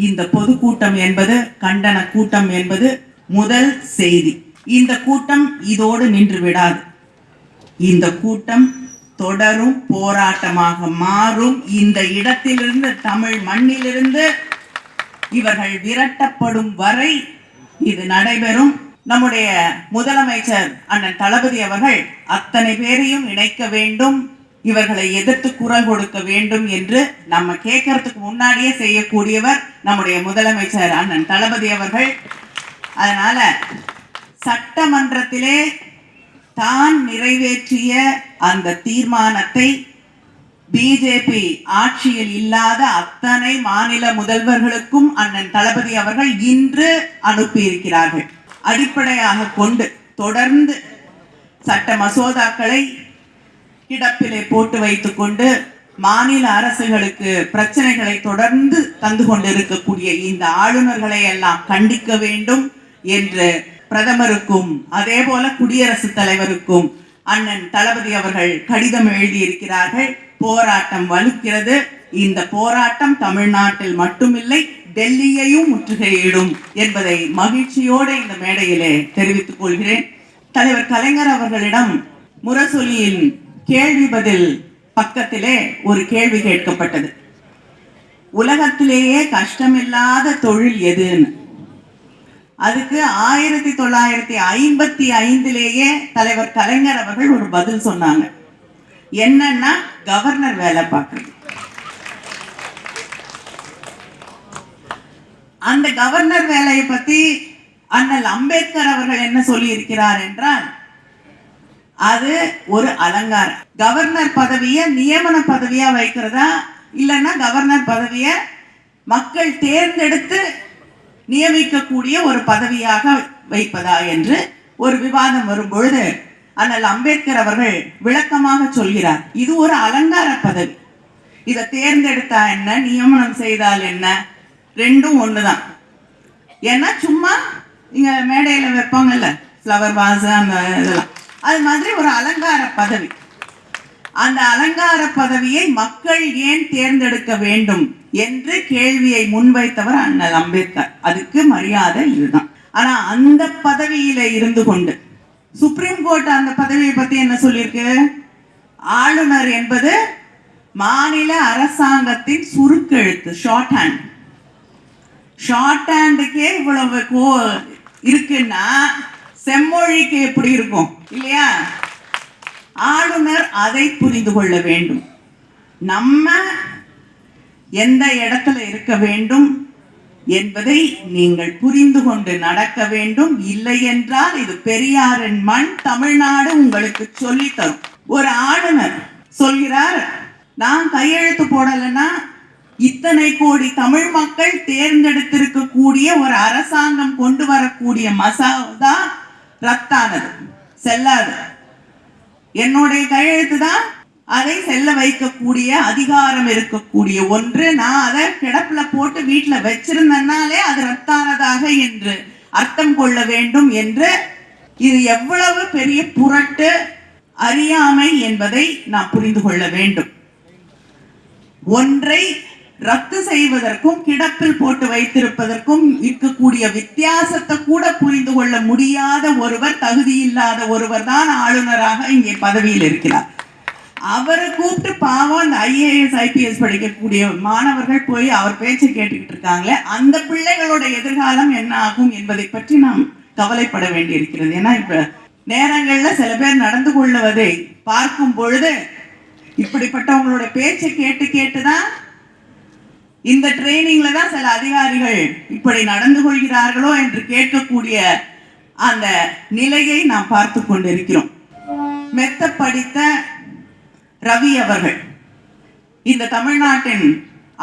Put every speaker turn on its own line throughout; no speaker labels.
இந்த பொதுக்கூட்டம் என்பது கண்டன கூட்டம் என்பது முதல் செய்தி. இந்த கூட்டம் இதோடு நின்று விடாது. இந்த கூட்டம் தொடரும் போராட்டமாக மாறும். இந்த இடத்திலிருந்து தமிழ் மண்ணிலிருந்து இவர்கள் விரட்டப்படும் வரை இது நடைபெறும். நம்முடைய முதலமைச்சர் அண்ணன் தளபதி அவர்கள் அத்தனை பேரையும் இணைக்க வேண்டும். இவர்களை எதிர்த்து குரல் கொடுக்க வேண்டும் என்று நம்ம கேட்கறதுக்கு முன்னாடியே செய்யக்கூடியவர் நம்முடைய முதலமைச்சர் அண்ணன் தளபதி அவர்கள். அதனால சட்டமன்றத்திலே தான் நிறைவேற்றிய அந்த தீர்மானத்தை பிஜேபி ஆட்சியில் இல்லாத அத்தனை மாநில முதல்வர்களுக்கும் அண்ணன் தளபதி அவர்கள் இன்று அனுப்பியிருக்கிறார்கள். அடிப்படையாக கொண்டு தொடர்ந்து சட்ட மசோதாக்களை கிடப்பிலே போட்டு வைத்துக்கொண்டு மாநில அரசுகளுக்கு பிரச்சனைகளை தொடர்ந்து தந்து கொண்டிருக்கக்கூடிய இந்த ஆளுநர்களை எல்லாம் கண்டிக்க வேண்டும் என்று பிரதமருக்கும் அதே போல குடியரசுத் தலைவருக்கும் அண்ணன் தளபதி அவர்கள் கடிதம் எழுதியிருக்கிறார்கள். போராட்டம் வலுக்கிறது. இந்த போராட்டம் தமிழ்நாட்டில் மட்டுமில்லை டெல்லியையும் முற்றுகையிடும் என்பதை மகிழ்ச்சியோடு இந்த மேடையிலே தெரிவித்துக் கொள்கிறேன். தலைவர் கலைஞர் அவர்களிடம் முரசொலியின் கேள்வி பதில் பக்கத்திலே ஒரு கேள்வி கேட்கப்பட்டது. உலகத்திலேயே கஷ்டமில்லாத தொழில் எதுன்னு? அதுக்கு ஆயிரத்தி தொள்ளாயிரத்தி ஐம்பத்தி ஐந்திலேயே தலைவர் கலைஞர் அவர்கள் ஒரு பதில் சொன்னாங்க. என்னன்னா கவர்னர் வேலை பார்க்கறது. அந்த கவர்னர் வேலையை பத்தி அண்ணல் அம்பேத்கர் அவர்கள் என்ன சொல்லி இருக்கிறார் என்றால் அது ஒரு அலங்காரம். கவர்னர் பதவியை நியமன பதவியா வைக்கிறதா? இல்லைன்னா கவர்னர் பதவியை மக்கள் தேர்ந்தெடுத்து நியமிக்கக்கூடிய ஒரு பதவியாக வைப்பதா என்று ஒரு விவாதம் வரும் பொழுது அண்ணல் அம்பேத்கர் அவர்கள் விளக்கமாக சொல்கிறார். இது ஒரு அலங்கார பதவி. இதை தேர்ந்தெடுத்தா என்ன? நியமனம் செய்தால் என்ன? ரெண்டும் ஒண்ணுதான். ஏன்னா சும்மா இங்க மேடையில வைப்பாங்கல்ல ஃப்ளவர் வாஸ் அந்த இதெல்லாம். அது மாதிரி ஒரு அலங்கார பதவி. அந்த அலங்கார பதவியை மக்கள் ஏன் தேர்ந்தெடுக்க வேண்டும் என்று கேள்வியை முன்வைத்தவர் அண்ணல் அம்பேத்கர். அதுக்கு மரியாதை இதுதான். ஆனா அந்த பதவியில இருந்து கொண்டு சுப்ரீம் கோர்ட் அந்த பதவியை பத்தி என்ன சொல்லியிருக்கு? ஆளுநர் என்பது மாநில அரசாங்கத்தின் சுருக்கெழுத்து ஷார்ட் ஹேண்ட் ஷார்ட் ஹேண்டுக்கே இவ்வளவு கோ இருக்குன்னா செம்மொழிக்கு எப்படி இருக்கும்? இல்லையா? ஆளுநர் அதை புரிந்து கொள்ள வேண்டும். நம்ம எந்த இடத்துல இருக்க வேண்டும் என்பதை நீங்கள் புரிந்து கொண்டு நடக்க வேண்டும். இல்லை என்றால் இது பெரியாரின் மண் தமிழ்நாடு உங்களுக்கு சொல்லித் தரும். ஒரு ஆளுநர் சொல்கிறார் நான் கையெழுத்து போடலைன்னா இத்தனை கோடி தமிழ் மக்கள் தேர்ந்தெடுத்திருக்கக்கூடிய ஒரு அரசாங்கம் கொண்டு வரக்கூடிய மசோதா ரத்தானது செல்லாது. என்னுடைய கையெழுத்து தான் அதை செல்ல வைக்கக்கூடிய அதிகாரம் இருக்கக்கூடிய ஒன்று. நான் அதை கிடப்புல போட்டு வீட்டுல வச்சிருந்தனாலே அது ரத்தானதாக என்று அர்த்தம் கொள்ள வேண்டும் என்று இது எவ்வளவு பெரிய புரட்டு அறியாமை என்பதை நாம் புரிந்து கொள்ள வேண்டும். ஒன்றை ரத்து செய்வதற்கும் கிடப்பில் போட்டு வைத்திருப்பதற்கும் இருக்கக்கூடிய வித்தியாசத்தை கூட புரிந்து கொள்ள முடியாத ஒருவர் தகுதி இல்லாத ஒருவர் தான் ஆளுநராக இங்கே பதவியில் இருக்கிறார். அவரை கூப்பிட்டு பாவம் அந்த ஐஏஎஸ் ஐபிஎஸ் படிக்கக்கூடிய மாணவர்கள் போய் அவர் பேச்சை கேட்டுக்கிட்டு இருக்காங்களே அந்த பிள்ளைகளோட எதிர்காலம் என்ன ஆகும் என்பதை பற்றி நாம் கவலைப்பட வேண்டியிருக்கிறது. ஏன்னா இப்ப நேரங்கள்ல சில பேர் நடந்து கொள்ளுவதை பார்க்கும் பொழுது இப்படிப்பட்டவங்களோட பேச்சை கேட்டு கேட்டுதான் இந்த ட்ரைனிங்ல தான் சில அதிகாரிகள் இப்படி நடந்து கொள்கிறார்களோ என்று கேட்கக்கூடிய அந்த நிலையை நாம் பார்த்து கொண்டிருக்கிறோம். மெத்த படித்த ரவி அவர்கள் இந்த தமிழ்நாட்டின்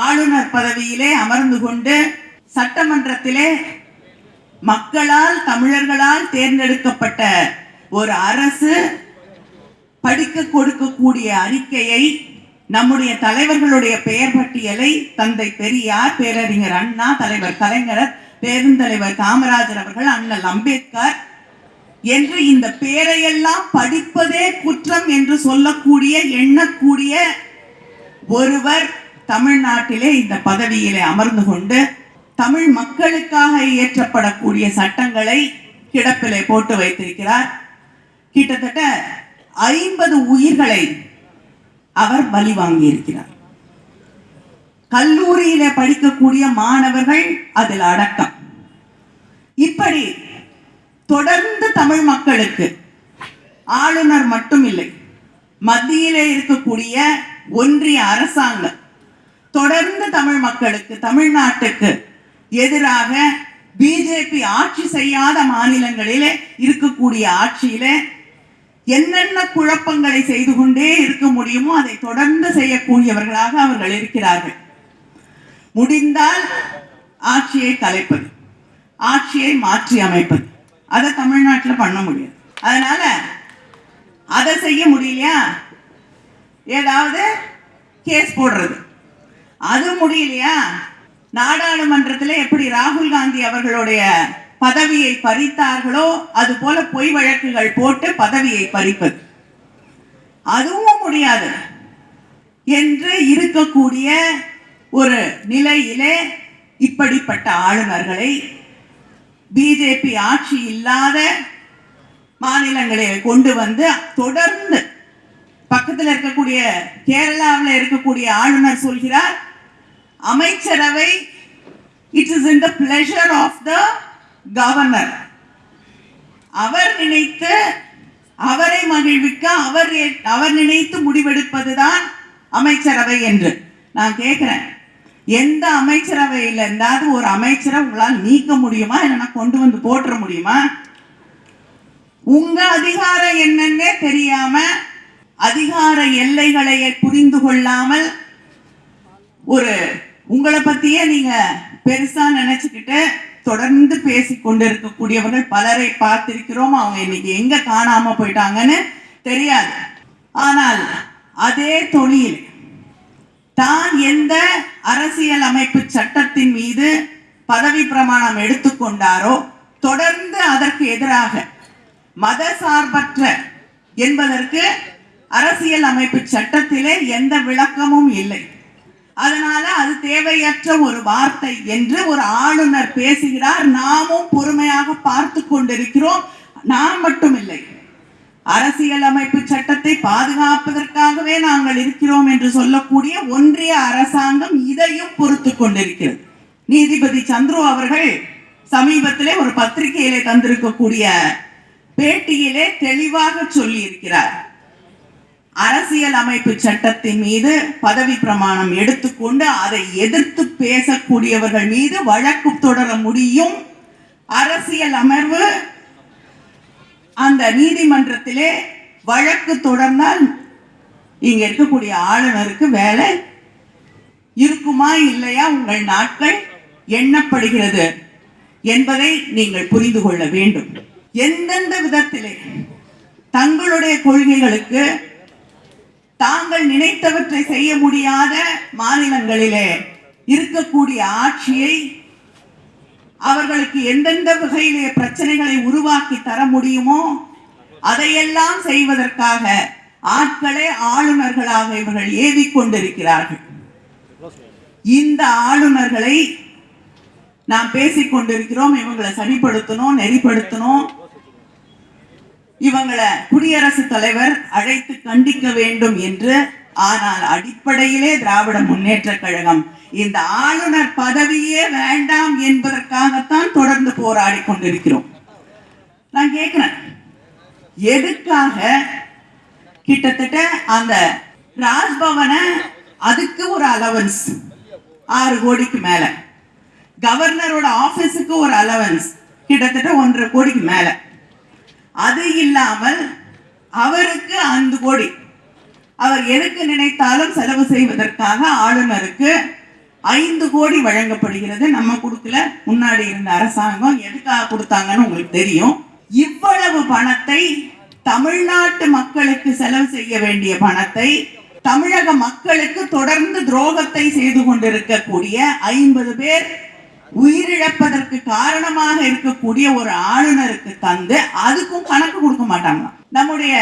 ஆளுநர் பதவியிலே அமர்ந்து கொண்டு சட்டமன்றத்திலே மக்களால் தமிழர்களால் தேர்ந்தெடுக்கப்பட்ட ஒரு அரசு படிக்க கொடுக்கக்கூடிய அறிக்கையை நம்முடைய தலைவர்களுடைய பெயர் பட்டியலை தந்தை பெரியார் பேரறிஞர் அண்ணா தலைவர் கலைஞர் பெருந்தலைவர் காமராஜர் அவர்கள் அண்ணல் அம்பேத்கர் என்று இந்த பேரையெல்லாம் படிப்பதே குற்றம் என்று சொல்லக்கூடிய எண்ணக்கூடிய ஒருவர் தமிழ்நாட்டிலே இந்த பதவியிலே அமர்ந்து கொண்டு தமிழ் மக்களுக்காக இயற்றப்படக்கூடிய சட்டங்களை கிடப்பிலே போட்டு வைத்திருக்கிறார். கிட்டத்தட்ட ஐம்பது உயிர்களை அவர் பலி வாங்கி இருக்கிறார் கல்லூரியில படிக்கக்கூடிய மாணவர்கள் அதில் அடக்கம். இப்படி தொடர்ந்து தமிழ் மக்களுக்கு ஆளுநர் மட்டும் இல்லை மத்தியிலே இருக்கக்கூடிய ஒன்றிய அரசாங்கம் தொடர்ந்து தமிழ் மக்களுக்கு தமிழ்நாட்டுக்கு எதிராக பிஜேபி ஆட்சி செய்யாத மாநிலங்களிலே இருக்கக்கூடிய ஆட்சியிலே என்னென்ன குழப்பங்களை செய்து கொண்டே இருக்க முடியுமோ அதை தொடர்ந்து செய்யக்கூடியவர்களாக அவர்கள் இருக்கிறார்கள். முடிந்தால் ஆட்சியை கலைப்பது ஆட்சியை மாற்றி அமைப்பது. அதை தமிழ்நாட்டில் பண்ண முடியாது. அதனால அதை செய்ய முடியலையா? ஏதாவது கேஸ் போடுறது. அது முடியலையா? நாடாளுமன்றத்தில் எப்படி ராகுல் காந்தி அவர்களுடைய பதவியை பறித்தார்களோ அது போல பொய் வழக்குகள் போட்டு பதவியை பறிப்பது. அதுவும் முடியாது. என்று இருக்கக்கூடிய ஒரு நிலையிலே இப்படிப்பட்ட ஆளுநர்களை பிஜேபி ஆட்சி இல்லாத மாநிலங்களை கொண்டு வந்து தொடர்ந்து பக்கத்தில் இருக்கக்கூடிய கேரளாவில் இருக்கக்கூடிய ஆளுநர் சொல்கிறார் அமைச்சரவை it is in the pleasure of the governor. அவர் நினைத்து அவரை மகிழ்விக்க அவர் அவர் நினைத்து முடிவெடுப்பதுதான் அமைச்சரவை என்று நான் கேட்கிறேன். எந்த அமைச்சரவையில் இருந்தாவது ஒரு அமைச்சரை உங்களால் நீக்க முடியுமா? இல்லைன்னா கொண்டு வந்து போட்டுற முடியுமா? உங்க அதிகாரம் என்னன்னே தெரியாம அதிகார எல்லைகளை புரிந்து கொள்ளாமல் ஒரு உங்களை பத்தியே நீங்க பெருசா நினைச்சுக்கிட்டு தொடர்ந்து பேசி கொண்டிருக்கக்கூடியவர்கள் பலரை பார்த்திருக்கிறோம். அவங்க இன்னைக்கு எங்க காணாம போயிட்டாங்கன்னு தெரியாது. ஆனால் அதே தொழில் தான் எந்த அரசியல் அமைப்பு சட்டத்தின் மீது பதவி பிரமாணம் எடுத்துக்கொண்டாரோ தொடர்ந்து அதற்கு எதிராக மத சார்பற்ற என்பதற்கு அரசியல் அமைப்பு சட்டத்திலே எந்த விளக்கமும் இல்லை. அதனால அது தேவையற்ற ஒரு வார்த்தை என்று ஒரு ஆளுநர் பேசுகிறார். நாமும் பொறுமையாக பார்த்து கொண்டிருக்கிறோம். நான் மட்டும் இல்லை அரசியல் அமைப்பு சட்டத்தை பாதுகாப்பதற்காகவே நாங்கள் இருக்கிறோம் என்று சொல்லக்கூடிய ஒன்றிய அரசாங்கம் இதையும் பொறுத்து கொண்டிருக்கிறது. நீதிபதி சந்துரு அவர்கள் சமீபத்திலே ஒரு பத்திரிகையிலே தந்திருக்கக்கூடிய பேட்டியிலே தெளிவாக சொல்லி இருக்கிறார் அரசியல் அமைப்பு சட்டத்தின் மீது பதவி பிரமாணம் எடுத்துக்கொண்டு அதை எதிர்த்து பேசக்கூடியவர்கள் மீது வழக்கு தொடர முடியும். அரசியல் அமர்வு அந்த நீதிமன்றத்திலே வழக்கு தொடர்ந்தால் இங்க இருக்கக்கூடிய ஆளுநருக்கு வேலை இருக்குமா இல்லையா உங்கள் நாட்கள் எண்ணப்படுகிறது என்பதை நீங்கள் புரிந்து கொள்ள வேண்டும். எந்தெந்த விதத்திலே தங்களுடைய கொள்கைகளுக்கு தாங்கள் நினைத்தவற்றை செய்ய முடியாத மாநிலங்களிலே இருக்கக்கூடிய ஆட்சியை அவர்களுக்கு எந்தெந்த வகையிலே பிரச்சனைகளை உருவாக்கி தர முடியுமோ அதையெல்லாம் செய்வதற்காக ஆட்களை ஆளுநர்களாக இவர்கள் ஏவி கொண்டிருக்கிறார்கள் இந்த ஆளுநர்களை நாம் பேசிக் கொண்டிருக்கிறோம் இவங்களை சரிப்படுத்தணும் நெறிப்படுத்தணும். இவங்களை குடியரசுத் தலைவர் அழைத்து கண்டிக்க வேண்டும் என்று ஆனால் அடிப்படையிலே திராவிட முன்னேற்ற கழகம் இந்த ஆளுநர் பதவியே வேண்டாம் என்பதற்காகத்தான் தொடர்ந்து போராடி கொண்டிருக்கிறோம். நான் கேட்கிறேன் எதுக்காக கிட்டத்தட்ட அந்த ராஜ்பவனை அதுக்கு ஒரு அலவன்ஸ் ஆறு கோடிக்கு மேல கவர்னரோட ஆபீஸுக்கு ஒரு அலவன்ஸ் கிட்டத்தட்ட ஒன்றரை கோடிக்கு மேலே. அது இல்லாமல் அவருக்கு ஐந்து கோடி. அவர் எதுக்கு நினைத்தாலும் செலவு செய்வதற்காக ஆளுநருக்கு ஐந்து கோடி வழங்கப்படுகிறது. நம்ம கொடுக்கல முன்னாடி இருந்த அரசாங்கம் எதுக்காக கொடுத்தாங்கன்னு உங்களுக்கு தெரியும். இவ்வளவு பணத்தை தமிழ்நாட்டு மக்களுக்கு செலவு செய்ய வேண்டிய பணத்தை தமிழக மக்களுக்கு தொடர்ந்து துரோகத்தை செய்து கொண்டிருக்கக்கூடிய ஐம்பது பேர் உயிரிழப்பதற்கு காரணமாக இருக்கக்கூடிய ஒரு ஆளுநருக்கு தந்து அதுக்கும் கணக்கு கொடுக்க மாட்டாங்க நம்முடைய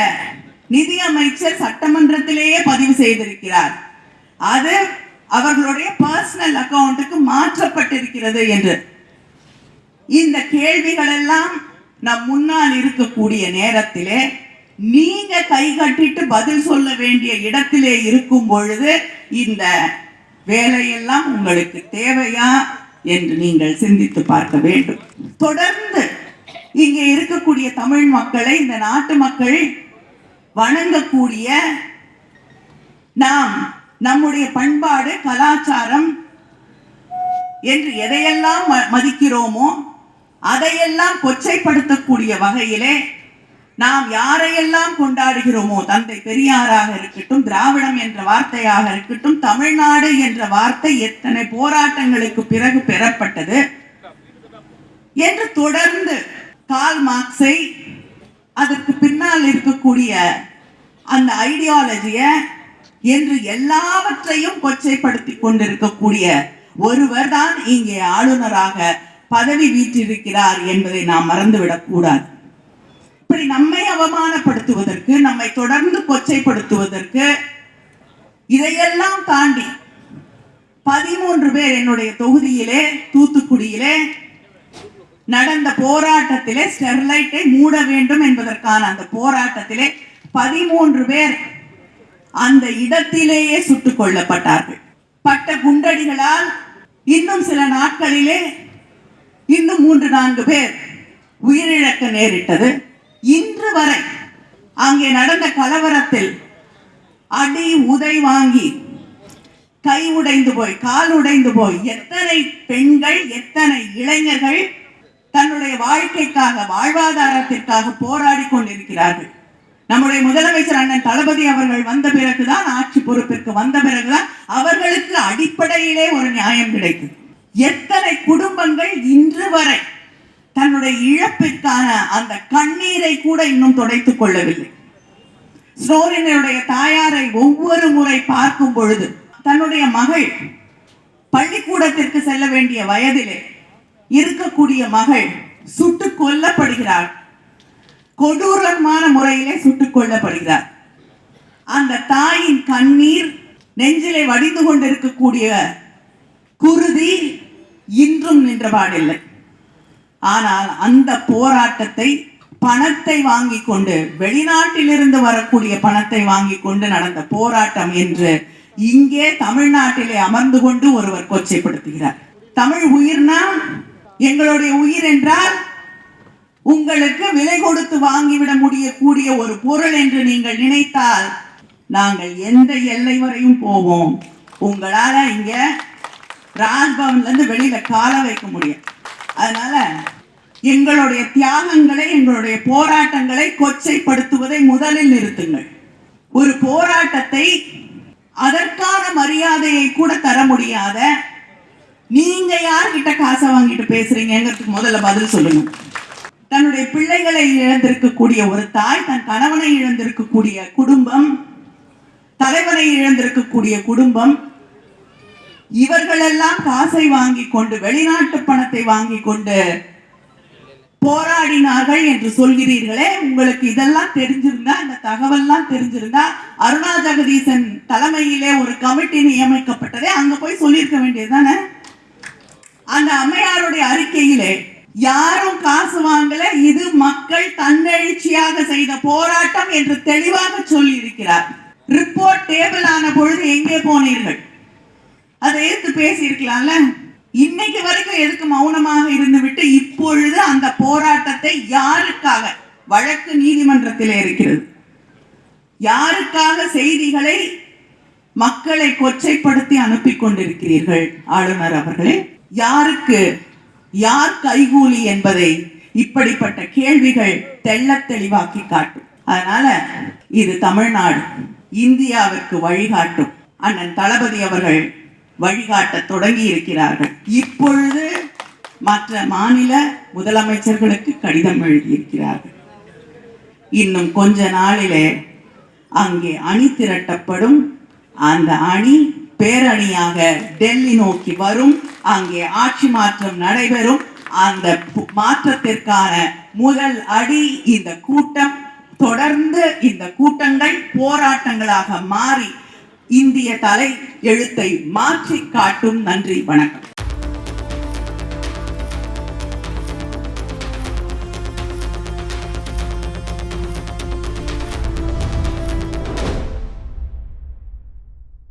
நிதி அமைச்சர் சட்டமன்றத்திலேயே பதிவு செய்திருக்கிறார். அது அவர்களுடைய பர்சனல் அக்கவுண்ட்டுக்கு மாற்றப்பட்டிருக்கிறது என்று. இந்த கேள்விகள் எல்லாம் நம் முன்னால் இருக்கக்கூடிய நேரத்திலே நீங்க கை கட்டிட்டு பதில் சொல்ல வேண்டிய இடத்திலே இருக்கும் பொழுது இந்த வேலையெல்லாம் உங்களுக்கு தேவையா? என்று நீங்கள் சிந்தித்து பார்க்க வேண்டும். தொடர்ந்து இங்கே இருக்கக்கூடிய தமிழ் மக்களை இந்த நாட்டு மக்கள் வணங்கக்கூடிய நாம் நம்முடைய பண்பாடு கலாச்சாரம் என்று எதையெல்லாம் ம- மதிக்கிறோமோ அதையெல்லாம் கொச்சைப்படுத்தக்கூடிய வகையிலே நாம் யாரையெல்லாம் கொண்டாடுகிறோமோ தந்தை பெரியாராக இருக்கட்டும் திராவிடம் என்ற வார்த்தையாக இருக்கட்டும் தமிழ்நாடு என்ற வார்த்தை எத்தனை போராட்டங்களுக்கு பிறகு பெறப்பட்டது என்று தொடர்ந்து கால் மார்க்ஸை அதற்கு பின்னால் இருக்கக்கூடிய அந்த ஐடியாலஜிய என்று எல்லாவற்றையும் கொச்சைப்படுத்தி கொண்டிருக்கக்கூடிய ஒருவர் தான் இங்கே ஆளுநராக பதவி வீற்றிருக்கிறார் என்பதை நாம் மறந்துவிடக் கூடாது. இப்படி நம்மை அவமானப்படுத்துவதற்கு நம்மை தொடர்ந்து கொச்சைப்படுத்துவதற்கு இதையெல்லாம் தாண்டி பதிமூன்று பேர் என்னுடைய தொகுதியிலே தூத்துக்குடியிலே நடந்த போராட்டத்திலே ஸ்டெர்லைட்டை மூட வேண்டும் என்பதற்கான அந்த போராட்டத்திலே பதிமூன்று பேர் அந்த இடத்திலேயே சுட்டுக் கொல்லப்பட்டார்கள். பட்ட குண்டடிகளால் இன்னும் சில நாட்களிலே இன்னும் மூன்று நான்கு பேர் உயிரிழக்க நேரிட்டது. இன்று வரை அங்கே நடந்த கலவரத்தில் அடி உதை வாங்கி கை உடைந்து போய் கால் உடைந்து போய் எத்தனை பெண்கள் எத்தனை இளைஞர்கள் தன்னுடைய வாழ்க்கைக்காக வாழ்வாதாரத்திற்காக போராடி கொண்டிருக்கிறார்கள். நம்முடைய முதலமைச்சர் அண்ணன் தளபதி அவர்கள் வந்த பிறகுதான் ஆட்சி பொறுப்பிற்கு வந்த பிறகுதான் அவர்களுக்கு அடிப்படையிலே ஒரு நியாயம் கிடைத்தது எத்தனை குடும்பங்கள் இன்று வரை தன்னுடைய இழப்பிற்கான அந்த கண்ணீரை கூட இன்னும் துடைத்துக் கொள்ளவில்லை. ஸ்னோரினுடைய தாயாரை ஒவ்வொரு முறை பார்க்கும் பொழுது தன்னுடைய மகள் பள்ளிக்கூடத்திற்கு செல்ல வேண்டிய வயதிலே இருக்கக்கூடிய மகள் சுட்டுக் கொல்லப்படுகிறாள். கொடூரமான முறையிலே சுட்டுக் கொல்லப்படுகிறார் அந்த தாயின் கண்ணீர் நெஞ்சிலே வடிந்து கொண்டிருக்கக்கூடிய குருதி இன்றும் நின்றபாடில்லை ஆனால் அந்த போராட்டத்தை பணத்தை வாங்கி கொண்டு வெளிநாட்டிலிருந்து வரக்கூடிய பணத்தை வாங்கி கொண்டு நடந்த போராட்டம் என்று இங்கே தமிழ்நாட்டிலே அமர்ந்து கொண்டு ஒருவர் கொச்சைப்படுத்துகிறார். தமிழ் உயிர்னா எங்களுடைய உயிர் என்றால் உங்களுக்கு விலை கொடுத்து வாங்கிவிட முடியக்கூடிய ஒரு பொருள் என்று நீங்கள் நினைத்தால் நாங்கள் எந்த எல்லை வரையும் போவோம். உங்களால இங்க ராஜ்பவன்ல இருந்து வெளியில கால வைக்க முடியும் அதனால எங்களுடைய தியாகங்களை எங்களுடைய போராட்டங்களை கொச்சைப்படுத்துவதை முதலில் நிறுத்துங்கள். ஒரு போராட்டத்தை அதற்கான மரியாதையை கூட தர முடியாத நீங்க யார்கிட்ட காசை வாங்கிட்டு பேசுறீங்கிறதுக்கு முதல்ல பதில் சொல்லுங்க. தன்னுடைய பிள்ளைகளை இழந்திருக்கக்கூடிய ஒரு தாய் தன் கணவனை இழந்திருக்கக்கூடிய குடும்பம் தலைவனை இழந்திருக்கக்கூடிய குடும்பம் இவர்களெல்லாம் காசை வாங்கி கொண்டு வெளிநாட்டு பணத்தை வாங்கி கொண்டு போராடினார்கள் என்று சொல்கிறீர்களே. உங்களுக்கு இதெல்லாம் தெரிஞ்சிருந்தா இந்த தகவல்லாம் தெரிஞ்சிருந்தா அருணா ஜெகதீசன் தலைமையிலே ஒரு கமிட்டி நியமிக்கப்பட்டதே. அங்க போய் சொல்லியிருக்க வேண்டியதுதானே அந்த அம்மையாருடைய அறிக்கையிலே யாரும் காசு வாங்கல இது மக்கள் தன்னெழுச்சியாக செய்த போராட்டம் என்று தெளிவாக சொல்லி இருக்கிறார் ரிப்போர்ட் டேபிள் ஆன பொழுது எங்கே போனீர்கள்? அதை எடுத்து பேசி இருக்கலாம்ல இன்னைக்கு வரைக்கும் எதுக்கு மௌனமாக இருந்துவிட்டு இப்பொழுது அந்த போராட்டத்தை யாருக்காக? வழக்கு நீதிமன்றத்தில் இருக்கிறது. யாருக்காக செய்திகளை மக்களை கொச்சைப்படுத்தி அனுப்பி கொண்டிருக்கிறீர்கள் ஆளுநர் அவர்களே? யாருக்கு? யார் கைகூலி என்பதை இப்படிப்பட்ட கேள்விகள் தெள்ள தெளிவாக்கி காட்டும். அதனால இது தமிழ்நாடு இந்தியாவிற்கு வழிகாட்டும். அண்ணன் தளபதி அவர்கள் வழிகாட்ட தொடங்கி இருக்கிறார்கள் இப்பொழுது மற்ற மாநில முதலமைச்சர்களுக்கு கடிதம் எழுதியிருக்கிறார்கள். இன்னும் கொஞ்ச நாளிலே அங்கே அணி திரட்டப்படும். அந்த அணி பேரணியாக டெல்லி நோக்கி வரும். அங்கே ஆட்சி மாற்றம் நடைபெறும். அந்த மாற்றத்திற்கான முதல் அடி இந்த கூட்டம். தொடர்ந்து இந்த கூட்டங்கள் போராட்டங்களாக மாறி இந்திய தலை எழுத்தை மாற்றி காட்டும் நன்றி வணக்கம்.